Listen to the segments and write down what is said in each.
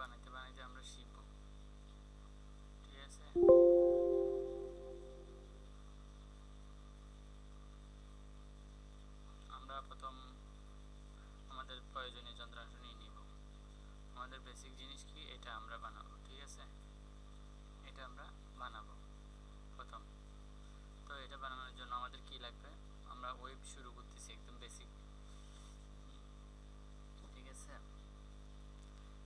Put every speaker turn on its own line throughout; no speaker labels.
বানাইতে বানাইতে আমরা শিখব ঠিক আছে আমরা প্রথম আমাদের প্রয়োজনীয় যন্ত্রাংশ নিয়ে নিব আমাদের বেসিক জিনিস কি এটা আমরা বানাবো ঠিক আছে এটা আমরা বানাবো প্রথম তো এটা বানানোর জন্য আমাদের কি লাগবে আমরা ওয়েব শুরু করতেছি একদম বেসিক ঠিক আছে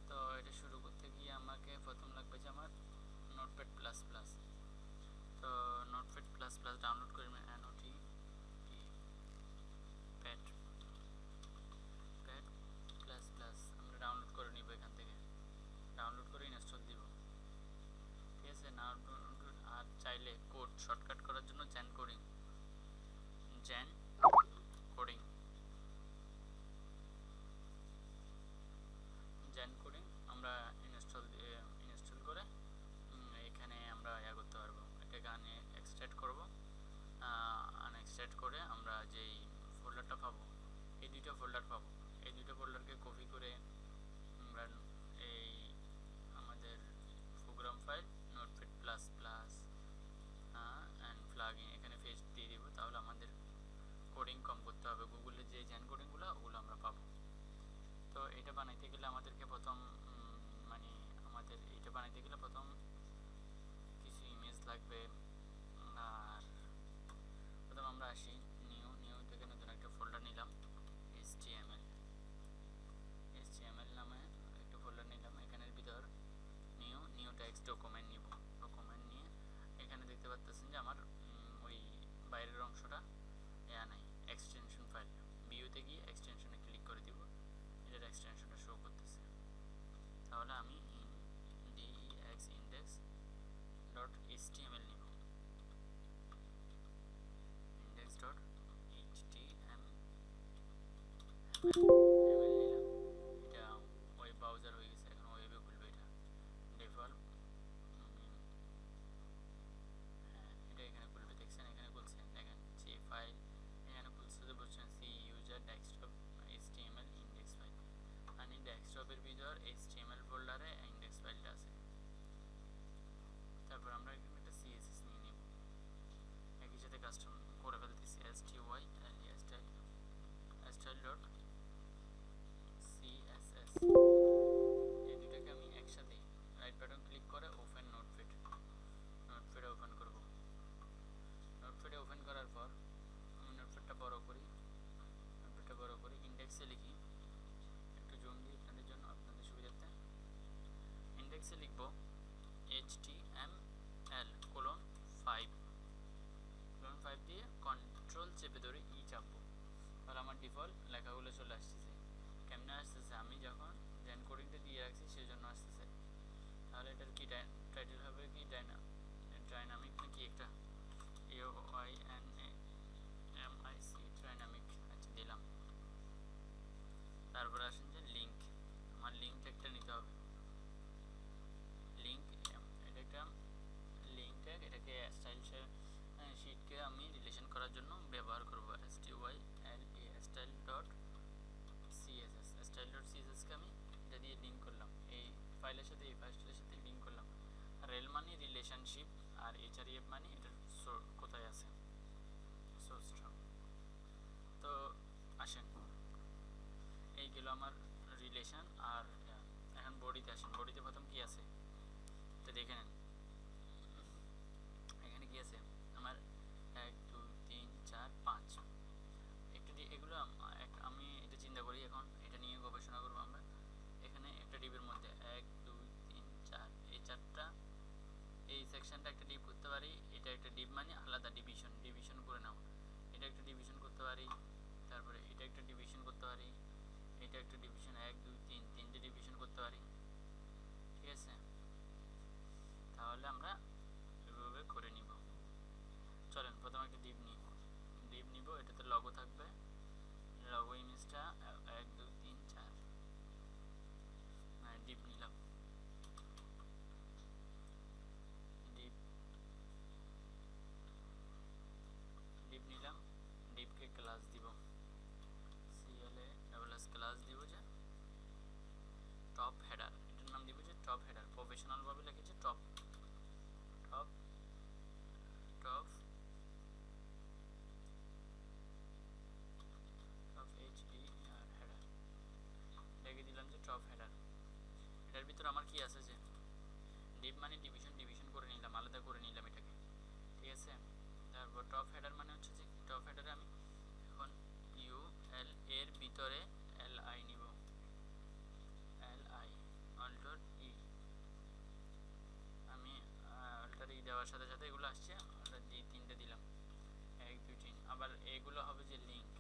তো এটা শুরু করতে গিয়ে আমাকে প্রথম লাগবে যে আমার নোটপ্যাড প্লাস প্লাস তো নোটপ্যাড প্লাস প্লাস ডাউনলোড করে N O T pad pad plus plus আমরা ডাউনলোড করে নিব এখান থেকে ডাউনলোড করে ইনস্টল দিব ঠিক আছে ডাউনলোড আর চাইলে কোড শর্টকাট করার জন্য Zen coding Zen coding Zen coding আমরা ইনস্টল ইনস্টল করে এখানে আমরা ইয়া করতে পারব এটাকে আনে এক্সট্রাক্ট করব আনএক্সট্রাক্ট করে আমরা যেই ফোল্ডারটা পাবো এই দুইটা ফোল্ডার পাবো এই দুইটা ফোল্ডারকে কপি করে আমরা এই আমাদের program file notepad plus plus and plugin এখানে ফেস দিয়ে দিব তাহলে আমাদের কোডিং কম করতে হবে গুগলে যে জ্যান কোডিংগুলো ওগুলো আমরা পাবো তো এটা বানাইতে গেলে আমাদেরকে প্রথম মানে আমাদের এটা বানাইতে গেলে প্রথম কিছু ইমেজ লাগবে। আর প্রথম আমরা আসি নিউ নিউ থেকে নতুন একটা ফোল্ডার নিলাম এইচটিএমএল এইচটিএমএল নামে একটা ফোল্ডার নিলাম, এখানের ভিতর নিউ নিউ টেক্সট ডকুমেন্ট নিব। ডকুমেন্ট নিয়ে এখানে দেখতে পাচ্ছেন যে আমার ওই বাইরের অংশটা ইয়া নাই এক্সটেনশন ফাইল ভিউতে গিয়ে এক্সটেনশনে ক্লিক করে দিব। এটার করতেছে তাহলে আমি D X index dot S T index control চেপে ধরে ই চাপবো। তাহলে আমার ডিফল্ট লেখাগুলো চলে আসতেছে। কেমনে আসতেছে? আমি যখন জেন কোডিংটা দিয়ে রাখছি সেই জন্য আসতেছে। তাহলে এটার কি টাইটেল হবে কি? ডাইনা ডাইনামিক নাকি একটা? Y N M I C dynamic আচ্ছা দিলাম। তারপরে আসেন যে লিঙ্ক আমার লিঙ্ক একটা নিতে হবে লিঙ্ক এটা একটা লিঙ্ক ট্যাগ এটাকে স্টাইল শিটকে আমি রিলেশন করার জন্য ব্যবহার করব S T Y L A style CSS style সিএসএসকে আমি এটা দিয়ে লিঙ্ক করলাম। এই ফাইলের সাথে, এই ফাইলের সাথে লিঙ্ক করলাম। রেল মানে রিলেশনশিপ আর এইচআরইএফ মানে এটার কোথায় আছে? তো আসেন। এই গেল আমার রিলেশন আর এখন বডিতে আসেন। বডিতে প্রথম কি আছে? তো দেখে নেন এখানে কি আছে আমার এক দুই তিন চার পাঁচ একটু এগুলো আমি এটা চিন্তা করি এখন এটা নিয়ে গবেষণা করব আমরা এখানে একটা ডিবের মধ্যে এক দুই তিন চার এই চারটা এই সেকশনটা একটা ডিপ করতে পারি, এটা একটা ডিপ মানে আলাদা ডিভিশন ডিভিশন করে নাও। এটা একটা ডিভিশন করতে পারি, তারপরে এটা একটা ডিভিশন করতে পারি, এটা একটা ডিভিশন এক, দুই, তিন, তিনটে ডিভিশন করতে পারি। ঠিক আছে? তাহলে আমরা এভাবে করে নিব। চলেন, প্রথমে একটা ডিপ নিব ডিপ নিব, এটাতে লগো থাকবে। লগো ইমেজটা টপ হেডার প্রফেশনালভাবে লিখেছে top top top top H D header লিখে দিলাম যে টপ হেডার এটার ভিতর আমার কি আছে যে? ডিপ মানে ডিভিশন ডিভিশন করে নিলাম, আলাদা করে নিলাম এটাকে। ঠিক আছে? তারপর টপ হেডার মানে হচ্ছে যে টপ হেডারে আমি এখন ইউ এল এর ভিতরে দেওয়ার সাথে সাথে এগুলো আসছে, আমরা দুই তিনটে দিলাম, এক, দুই, তিন, আবার এগুলো হবে যে লিঙ্ক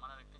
cámara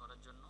করার জন্য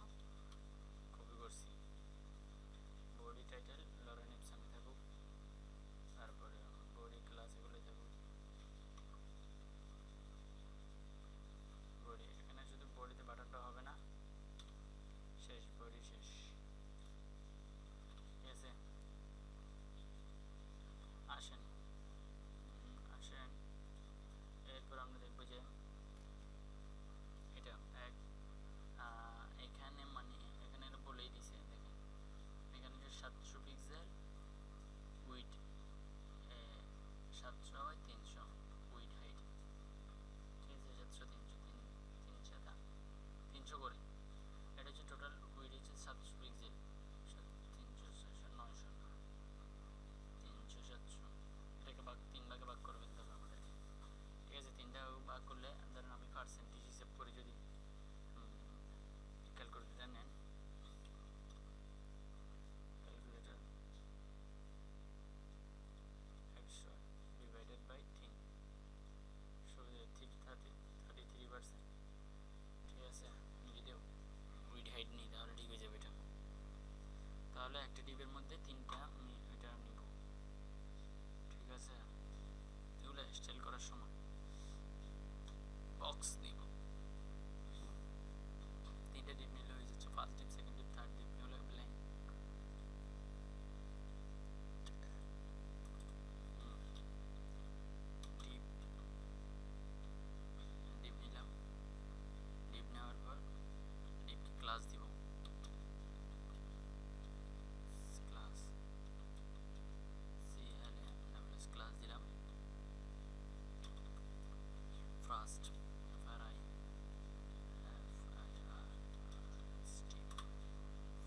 last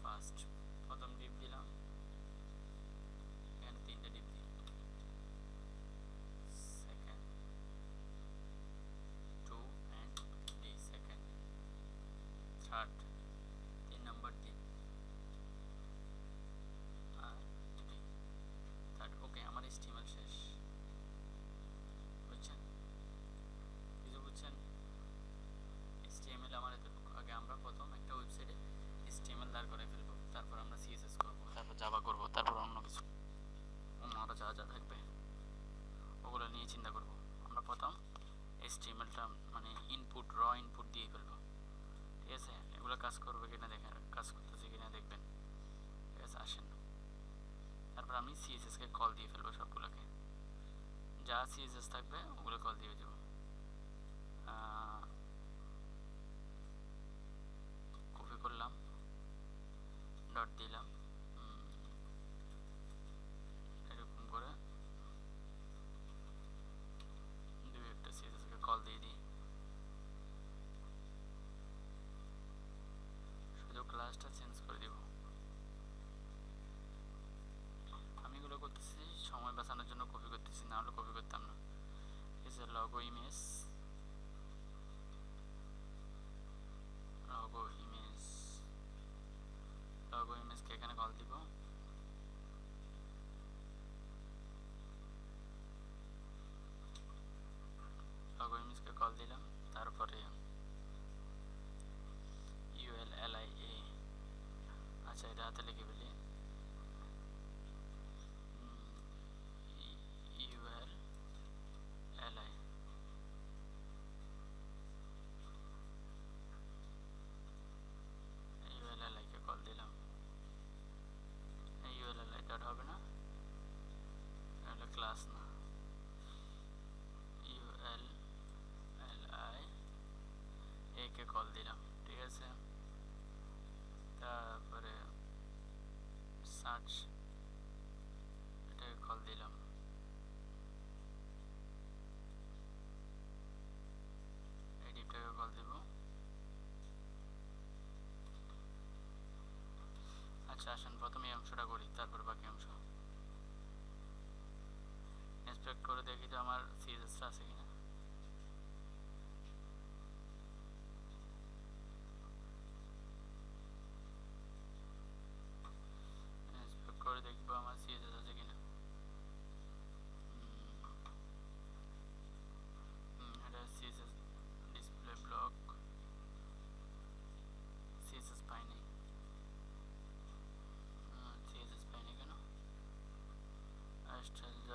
first for the deep dilam and the deep second two and the second third call দিয়ে ফেলবে সবগুলোকে। যা সিএসএস থাকবে ওগুলো কল দিয়ে যাব আচ্ছা আসেন প্রথমে অংশটা করি, তারপর বাকি অংশ। ইন্সপেক্ট করে দেখি তো আমার সিএসএসটা আছে কিনা।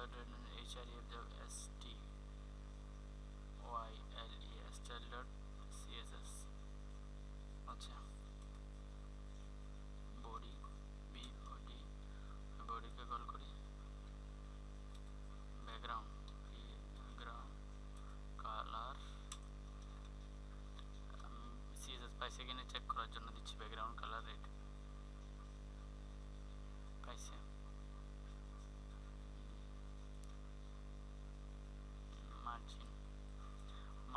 I did in HID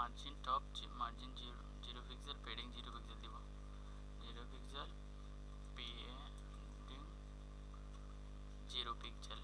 margin top margin zero zero pixel padding zero pixel দিব zero pixel padding zero pixel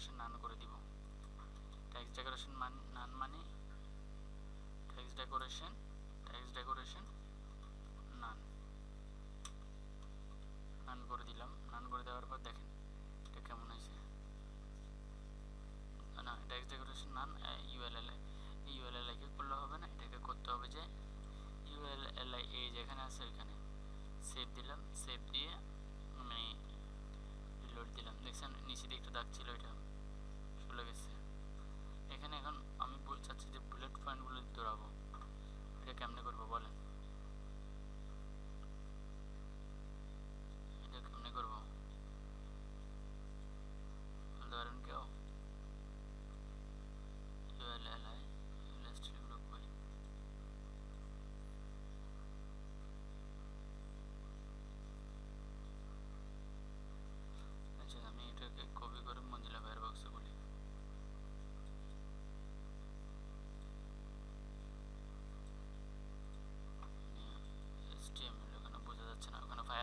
decoration none করে দিব। ট্যাক্স ডেকোরেশন মান নান মানে text decoration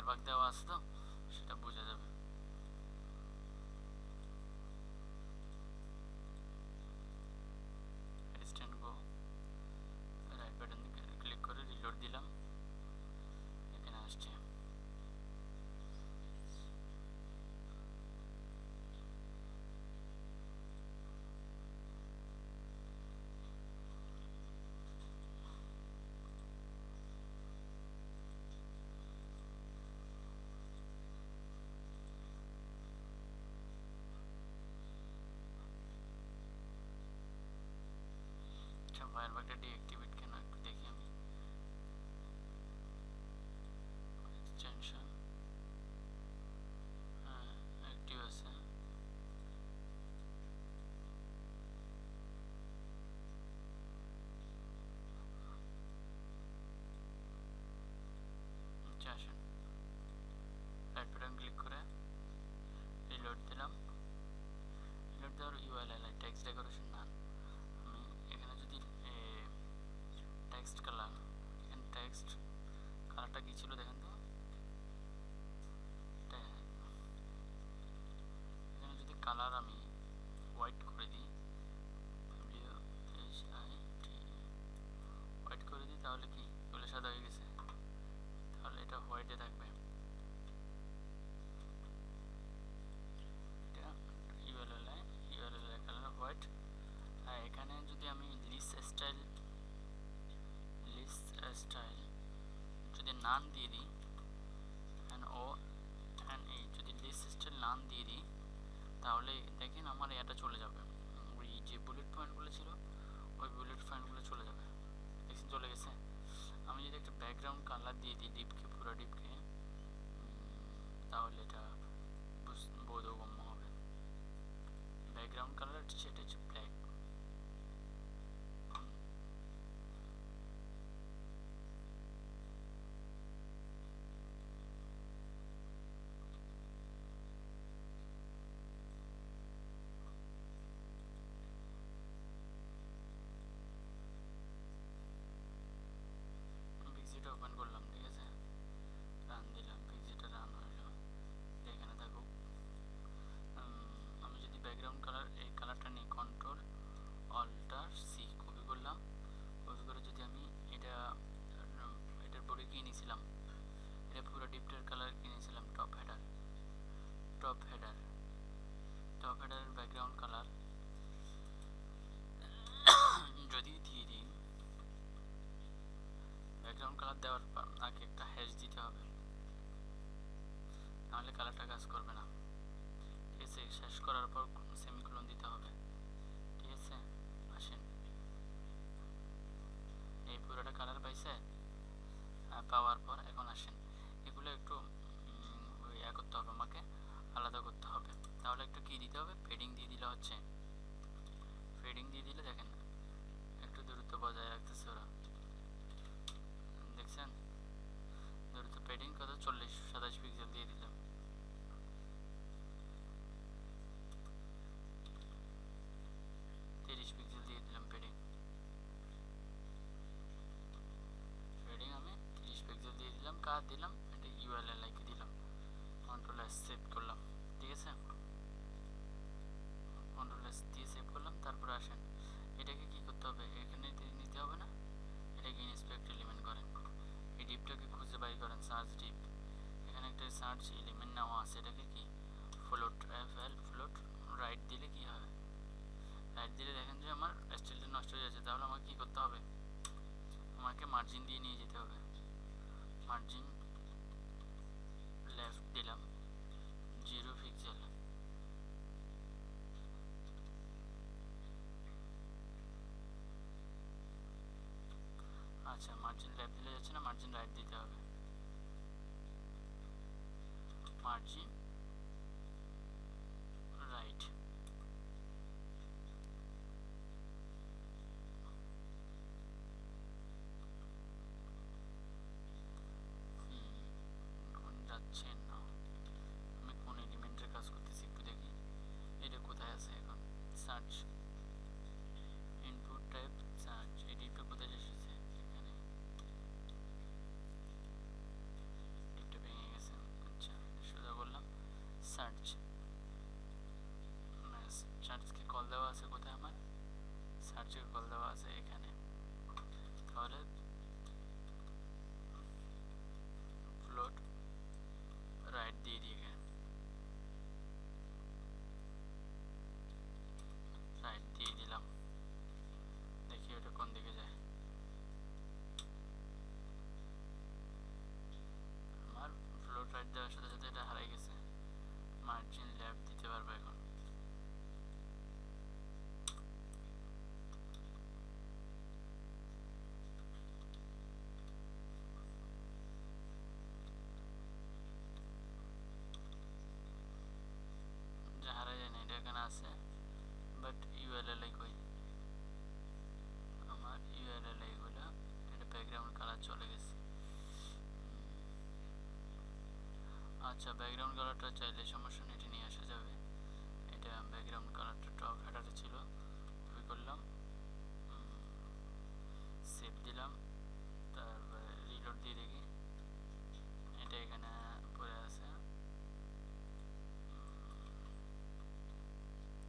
bagdawa sa daw. Server का डीएक्टिवेट करना देखिए हमें एक्सटेंशन एक्टिव है আসেন রাইট বাটন ক্লিক করে রিলোড দিলাম রিলোড দেওয়ার U I L text decoration next. Anggi. din আচ্ছা মার্জিন লেফট দিলে যাচ্ছে না মার্জিন রাইট দিতে হবে আচ্ছা ব্যাকগ্রাউন্ড কালারটা চাইলে সমস্যা নেই, এটি নিয়ে আসা যাবে। এটা ব্যাকগ্রাউন্ড কালারটা টপ হ্যাটারে ছিল কপি করলাম সেভ দিলাম, তারপরে রিলোড দিয়ে দেখি। এটা এখানে পরে আছে।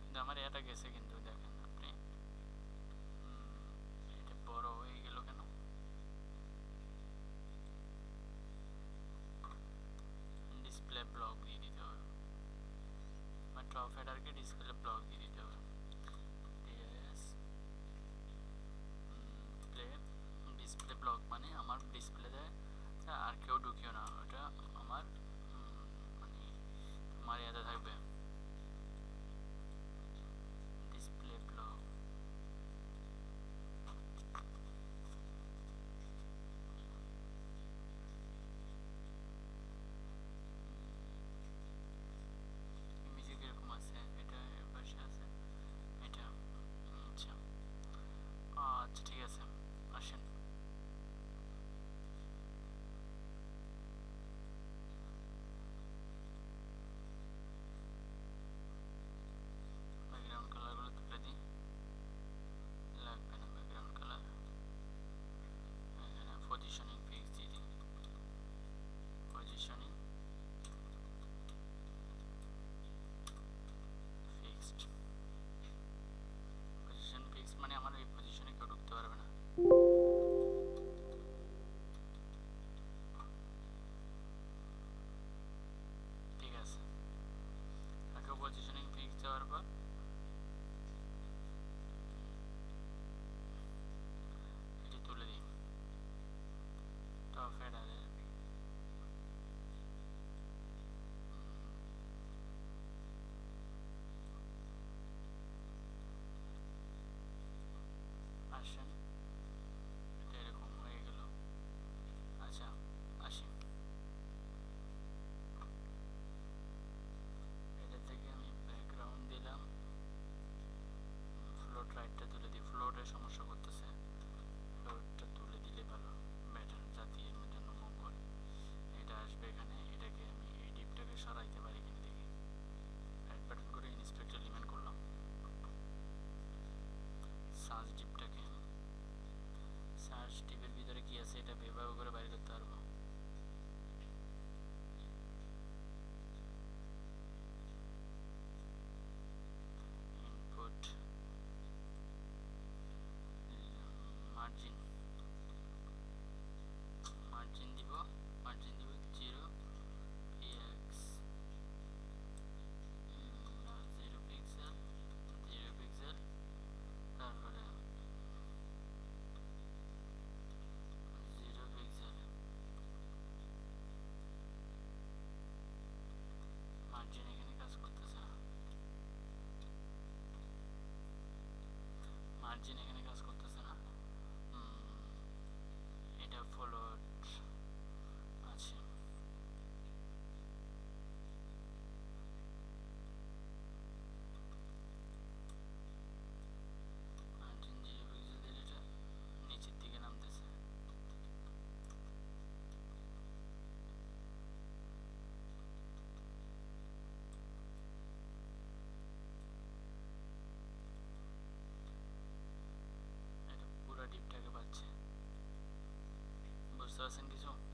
কিন্তু আমার এটা গেছে কিন্তু। Leflogis. Eso es en Guizhou.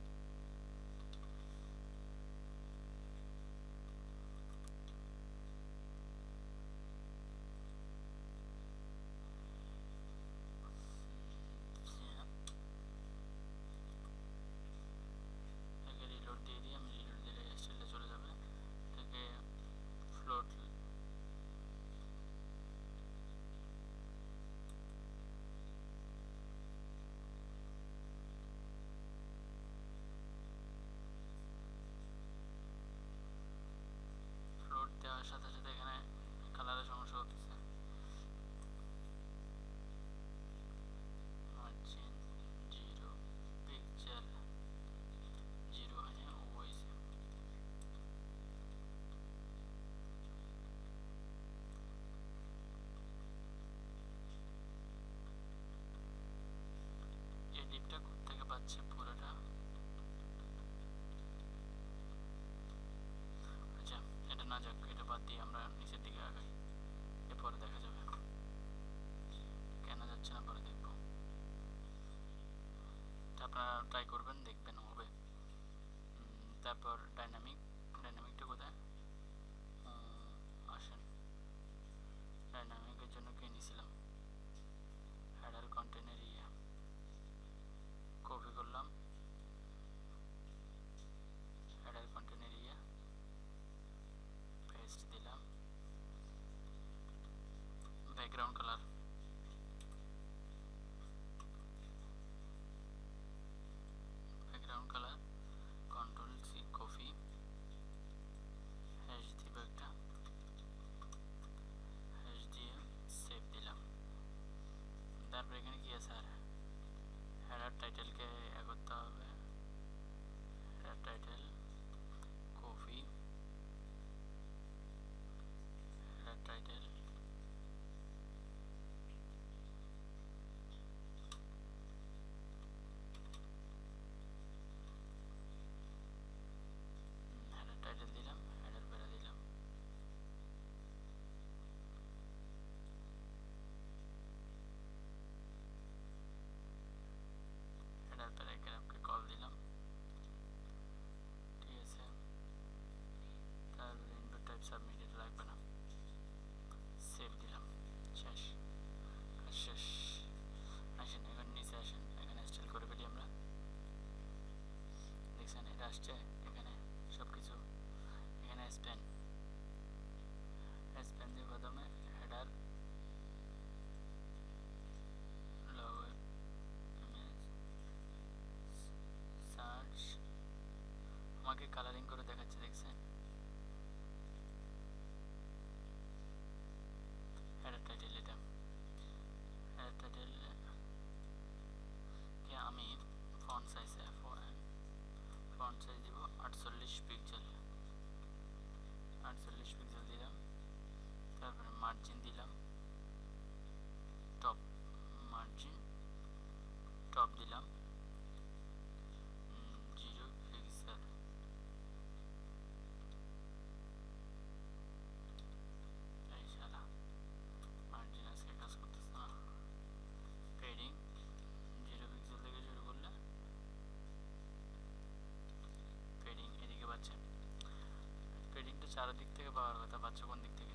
চারদিক থেকে পাওয়ার কথা পাচ্ছ কোন দিক থেকে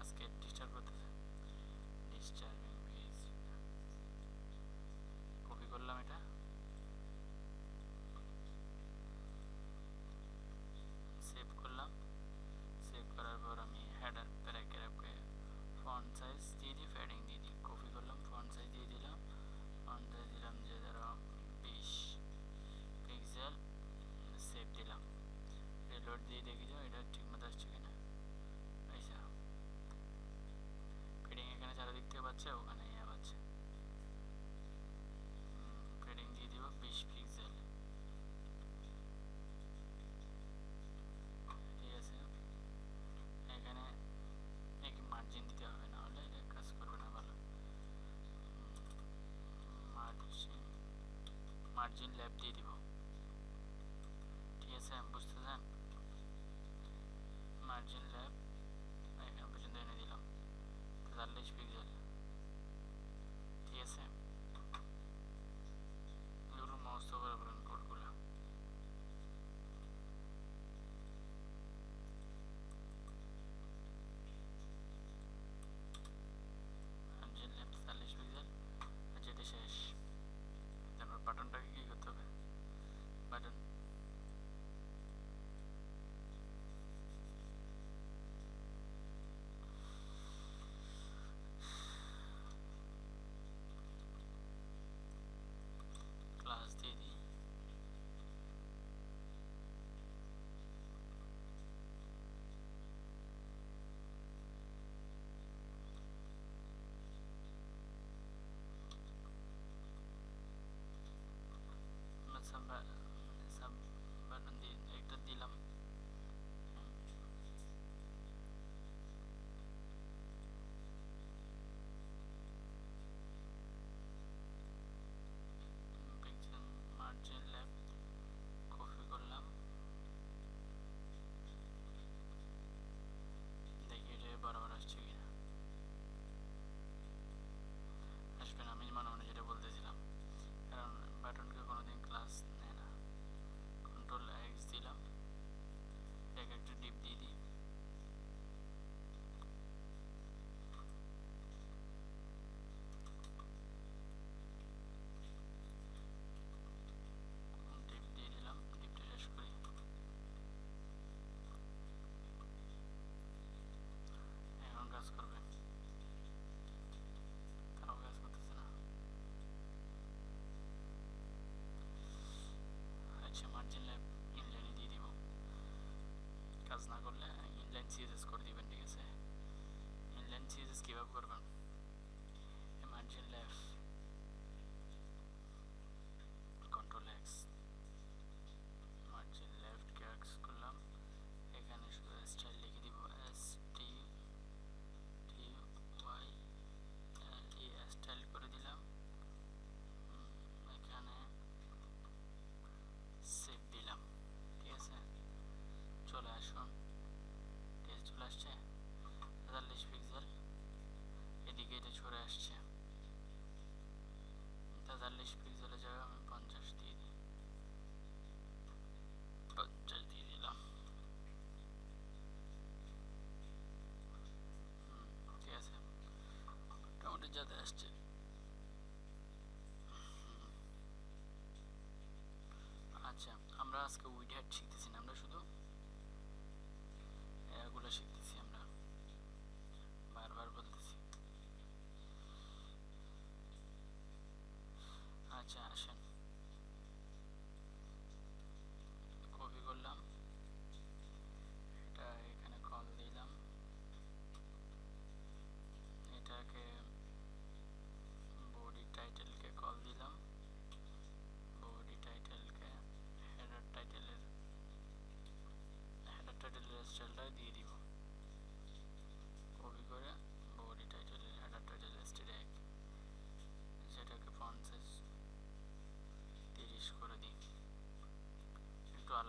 আজকে ডিস্টার্ব করতেছে ডিস্টার্বিং পেজ কপি করলাম এটা। Virgin l'a some uh, lenses score दी बन दिया से लेंसेज स्कीप अप कर যাতে আসছে।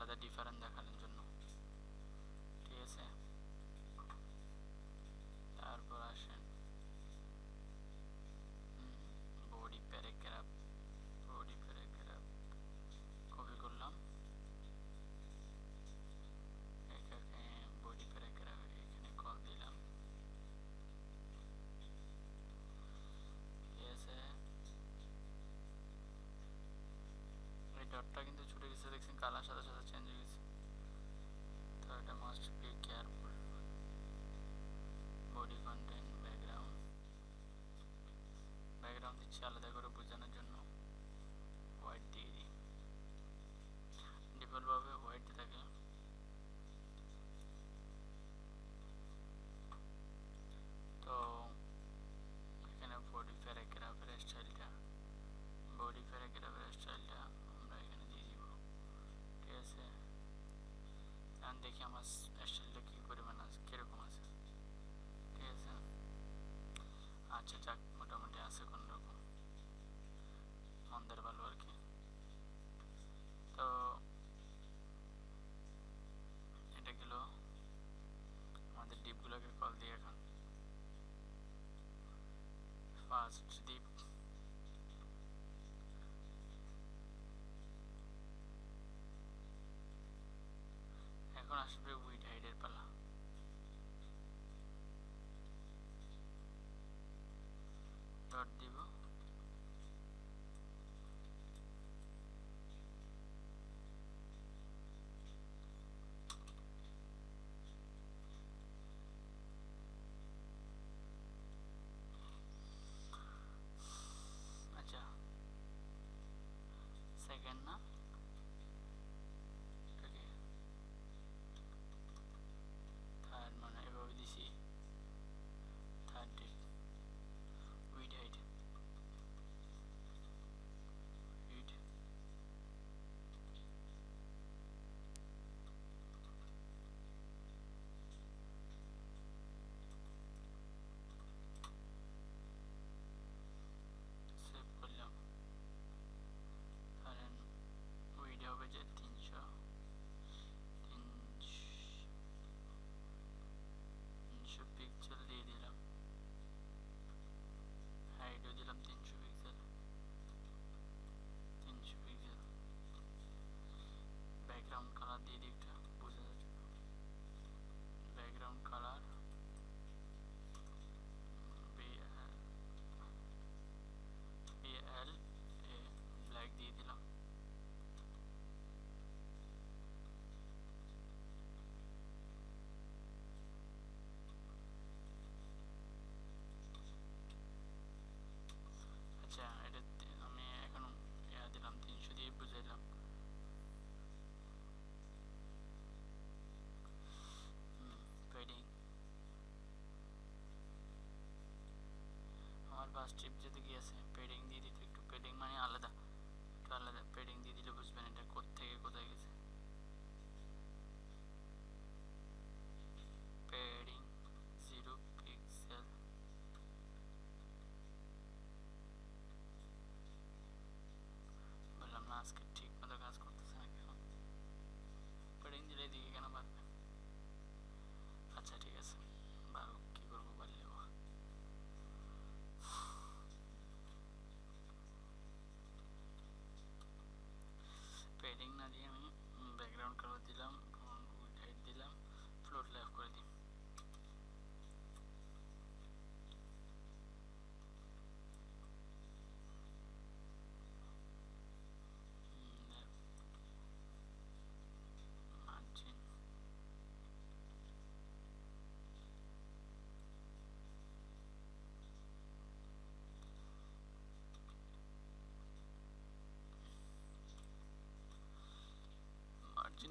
la different Shahbaz Shadeep. এখন আসবে উইড হাইডের পালা ডট দিব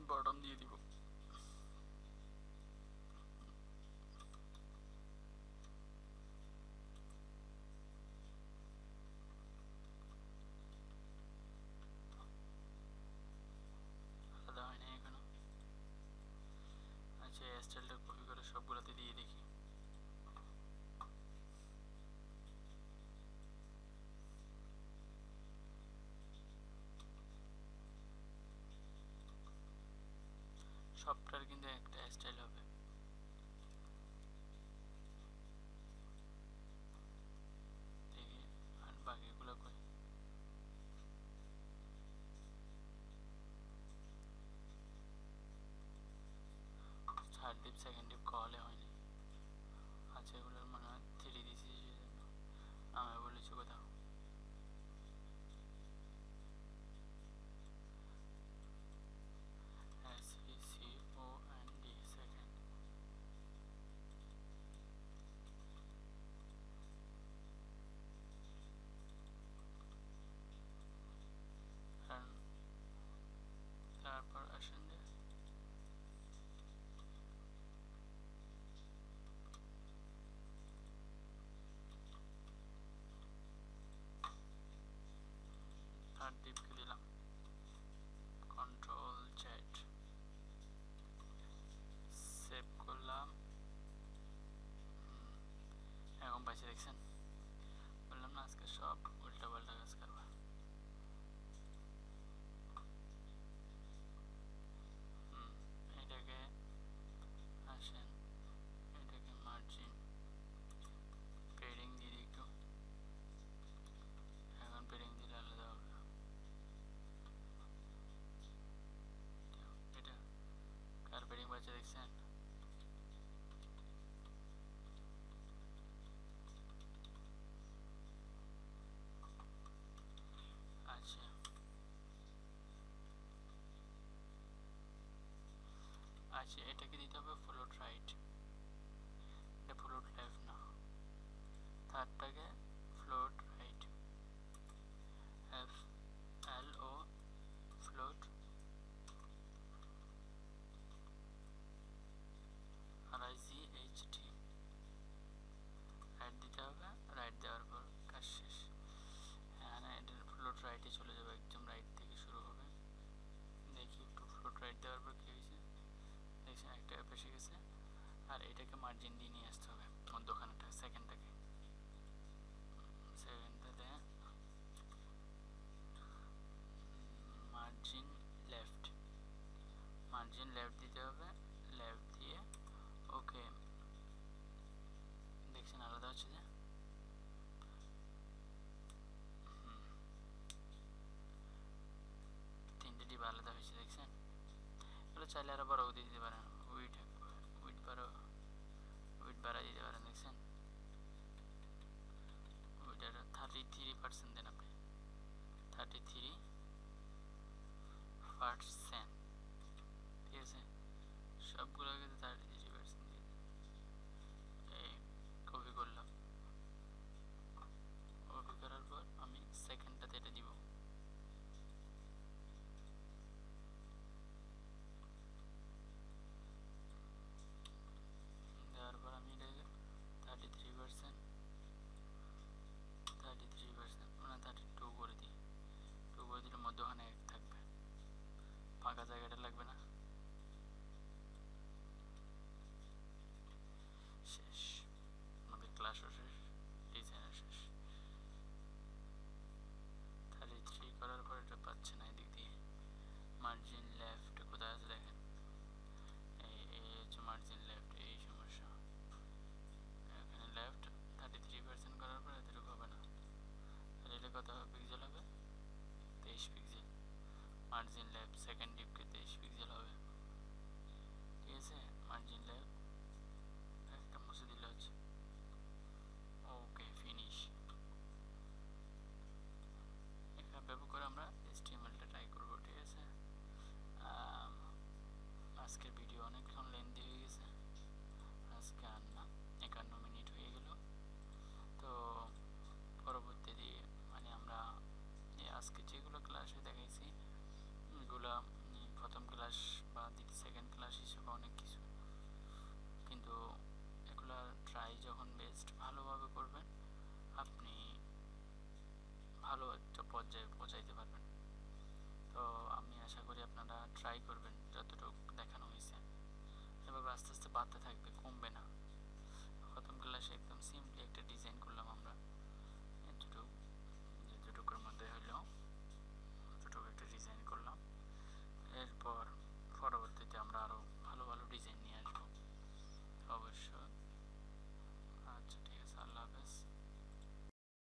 বটন দিয়ে দিব। সবটার কিন্তু একটা স্টাইল হবে। বাকিগুলো করি থার্ড ডিপ সেকেন্ড ডিপ কলে হয়নি। আচ্ছা এগুলো चलाएर बरौदी दिदी